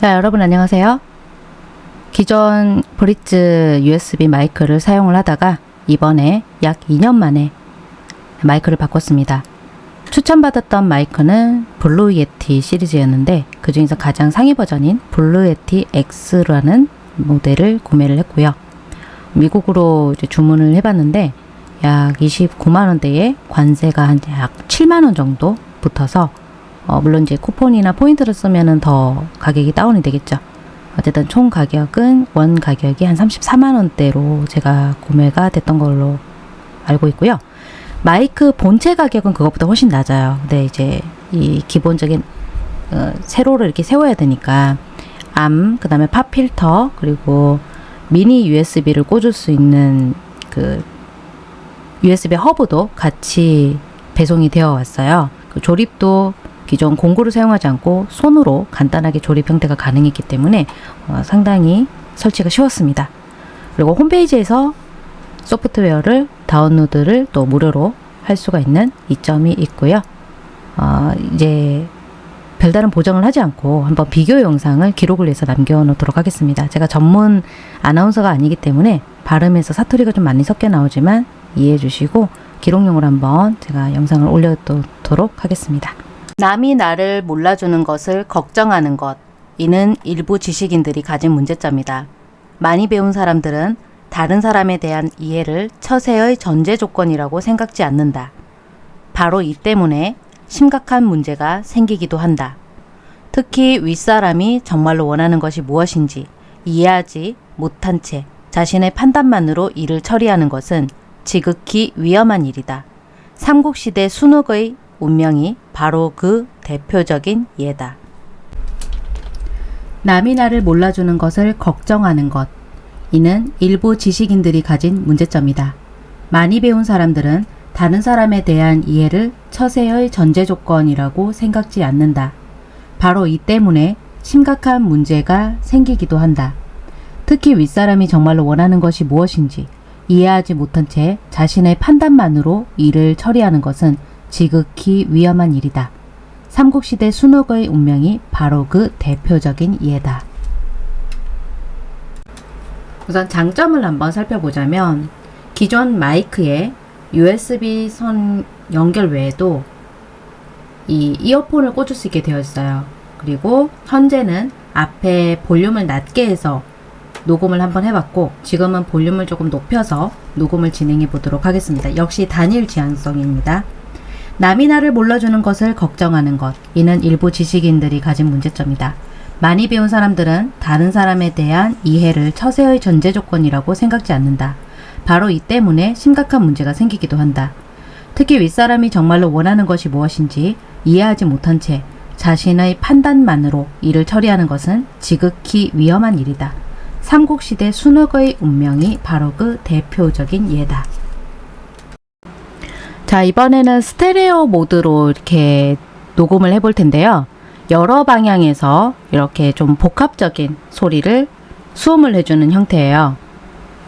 자, 여러분 안녕하세요. 기존 Britz USB 마이크를 사용을 하다가 이번에 약 2년 만에 마이크를 바꿨습니다. 추천받았던 마이크는 Blue Yeti 시리즈였는데 그 중에서 가장 상위 버전인 Blue Yeti X라는 모델을 구매를 했고요. 미국으로 주문을 해봤는데 약 29만 원대에 관세가 한 약 7만 원 정도 붙어서 어, 물론 이제 쿠폰이나 포인트를 쓰면은 더 가격이 다운이 되겠죠. 어쨌든 총 가격은 원 가격이 한 34만 원대로 제가 구매가 됐던 걸로 알고 있고요. 마이크 본체 가격은 그것보다 훨씬 낮아요. 근데 이제 이 기본적인 어, 세로를 이렇게 세워야 되니까 arm, 그 다음에 pop filter, 그리고 미니 USB를 꽂을 수 있는 그 USB 허브도 같이 배송이 되어 왔어요. 그 조립도 기존 공구를 사용하지 않고 손으로 간단하게 조립 형태가 가능했기 때문에 어, 상당히 설치가 쉬웠습니다. 그리고 홈페이지에서 소프트웨어를 다운로드를 또 무료로 할 수가 있는 이점이 있고요. 어, 이제 별다른 보정을 하지 않고 한번 비교 영상을 기록을 해서 남겨놓도록 하겠습니다. 제가 전문 아나운서가 아니기 때문에 발음에서 사투리가 좀 많이 섞여 나오지만 이해해 주시고 기록용으로 한번 제가 영상을 올려놓도록 하겠습니다. 남이 나를 몰라주는 것을 걱정하는 것. 이는 일부 지식인들이 가진 문제점이다. 많이 배운 사람들은 다른 사람에 대한 이해를 처세의 전제 조건이라고 생각지 않는다. 바로 이 때문에 심각한 문제가 생기기도 한다. 특히 윗사람이 정말로 원하는 것이 무엇인지 이해하지 못한 채 자신의 판단만으로 일을 처리하는 것은 지극히 위험한 일이다. 삼국시대 순욱의 운명이 바로 그 대표적인 예다. 남이 나를 몰라주는 것을 걱정하는 것. 이는 일부 지식인들이 가진 문제점이다. 많이 배운 사람들은 다른 사람에 대한 이해를 처세의 전제 조건이라고 생각지 않는다. 바로 이 때문에 심각한 문제가 생기기도 한다. 특히 윗사람이 정말로 원하는 것이 무엇인지 이해하지 못한 채 자신의 판단만으로 일을 처리하는 것은 지극히 위험한 일이다. 삼국시대 순옥의 운명이 바로 그 대표적인 예다. 우선 장점을 한번 살펴보자면 기존 마이크에 USB 선 연결 외에도 이 이어폰을 꽂을 수 있게 되어 있어요. 그리고 현재는 앞에 볼륨을 낮게 해서 녹음을 한번 해봤고 지금은 볼륨을 조금 높여서 녹음을 진행해 보도록 하겠습니다. 역시 단일 지향성입니다. 남이 나를 몰라주는 것을 걱정하는 것. 이는 일부 지식인들이 가진 문제점이다. 많이 배운 사람들은 다른 사람에 대한 이해를 처세의 전제 조건이라고 생각지 않는다. 바로 이 때문에 심각한 문제가 생기기도 한다. 특히 윗사람이 정말로 원하는 것이 무엇인지 이해하지 못한 채 자신의 판단만으로 일을 처리하는 것은 지극히 위험한 일이다. 삼국시대 순흑의 운명이 바로 그 대표적인 예다. 자 이번에는 스테레오 모드로 이렇게 녹음을 해볼 텐데요. 여러 방향에서 이렇게 좀 복합적인 소리를 수음을 해주는 형태예요.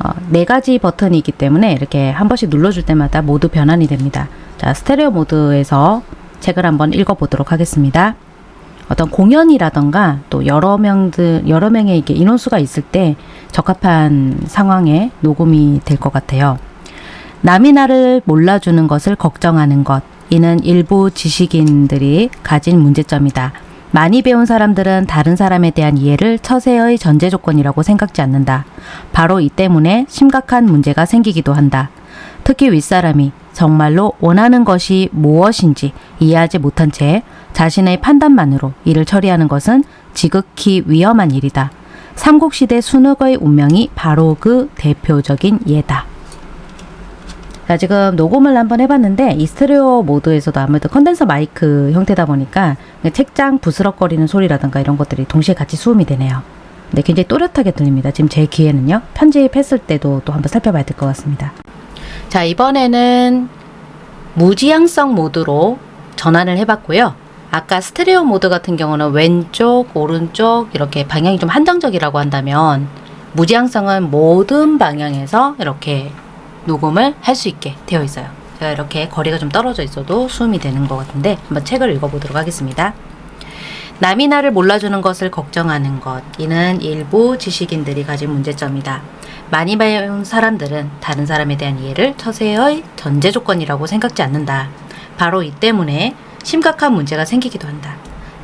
어, 네 가지 버튼이 있기 때문에 이렇게 한 번씩 눌러줄 때마다 모두 변환이 됩니다. 자 스테레오 모드에서 책을 한번 읽어보도록 하겠습니다. 어떤 공연이라던가 또 여러 명들 여러 명의 이게 인원수가 있을 때 적합한 상황에 녹음이 될 것 같아요. 남이 나를 몰라주는 것을 걱정하는 것 이는 일부 지식인들이 가진 문제점이다. 많이 배운 사람들은 다른 사람에 대한 이해를 처세의 전제 조건이라고 생각지 않는다. 바로 이 때문에 심각한 문제가 생기기도 한다. 특히 윗사람이 정말로 원하는 것이 무엇인지 이해하지 못한 채 자신의 판단만으로 일을 처리하는 것은 지극히 위험한 일이다. 삼국시대 순흑의 운명이 바로 그 대표적인 예다. 자, 지금 녹음을 한번 해봤는데 이 스테레오 모드에서도 아무래도 컨덴서 마이크 형태다 보니까 책장 부스럭거리는 소리라든가 이런 것들이 동시에 같이 수음이 되네요. 근데 굉장히 또렷하게 들립니다. 지금 제 귀에는요. 편집했을 때도 또 한번 살펴봐야 될 것 같습니다. 자, 이번에는 무지향성 모드로 전환을 해봤고요. 아까 스테레오 모드 같은 경우는 왼쪽, 오른쪽 이렇게 방향이 좀 한정적이라고 한다면 무지향성은 모든 방향에서 이렇게 녹음을 할 수 있게 되어 있어요. 제가 이렇게 거리가 좀 떨어져 있어도 수음이 되는 것 같은데 한번 책을 읽어보도록 하겠습니다. 남이 나를 몰라주는 것을 걱정하는 것. 이는 일부 지식인들이 가진 문제점이다. 많이 배운 사람들은 다른 사람에 대한 이해를 처세의 전제 조건이라고 생각지 않는다. 바로 이 때문에 심각한 문제가 생기기도 한다.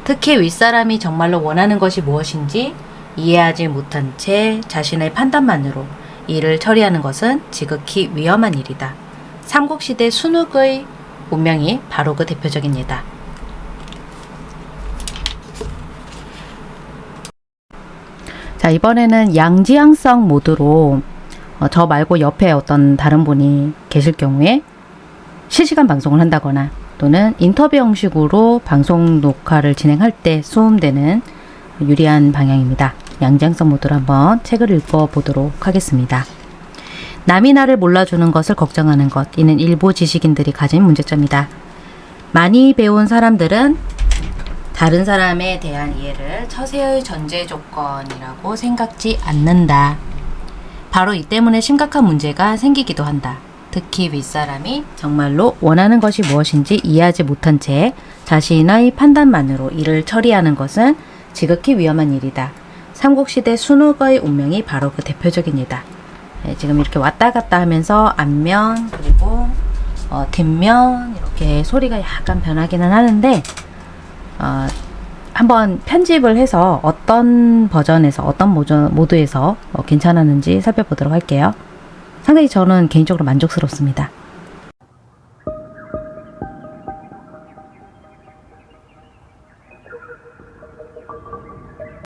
특히 윗사람이 정말로 원하는 것이 무엇인지 이해하지 못한 채 자신의 판단만으로 일을 처리하는 것은 지극히 위험한 일이다. 삼국시대 순욱의 운명이 바로 그 대표적인 예다. 자, 이번에는 양지향성 모드로 어, 저 말고 옆에 어떤 다른 분이 계실 경우에 실시간 방송을 한다거나 또는 인터뷰 형식으로 방송 녹화를 진행할 때 수음되는 유리한 방향입니다. 양지향성 모드로 한번 책을 읽어보도록 하겠습니다. 남이 나를 몰라주는 것을 걱정하는 것. 이는 일부 지식인들이 가진 문제점이다. 많이 배운 사람들은 다른 사람에 대한 이해를 처세의 전제 조건이라고 생각지 않는다. 바로 이 때문에 심각한 문제가 생기기도 한다. 특히 윗사람이 정말로 원하는 것이 무엇인지 이해하지 못한 채 자신의 판단만으로 일을 처리하는 것은 지극히 위험한 일이다. 삼국시대 순욱의 운명이 바로 그 대표적인 예다. 네, 지금 이렇게 왔다 갔다 하면서 앞면 그리고 어, 뒷면 이렇게 소리가 약간 변하기는 하는데 어, 한번 편집을 해서 어떤 버전에서 어떤 모드, 모드에서 어, 괜찮았는지 살펴보도록 할게요. 상당히 저는 개인적으로 만족스럽습니다.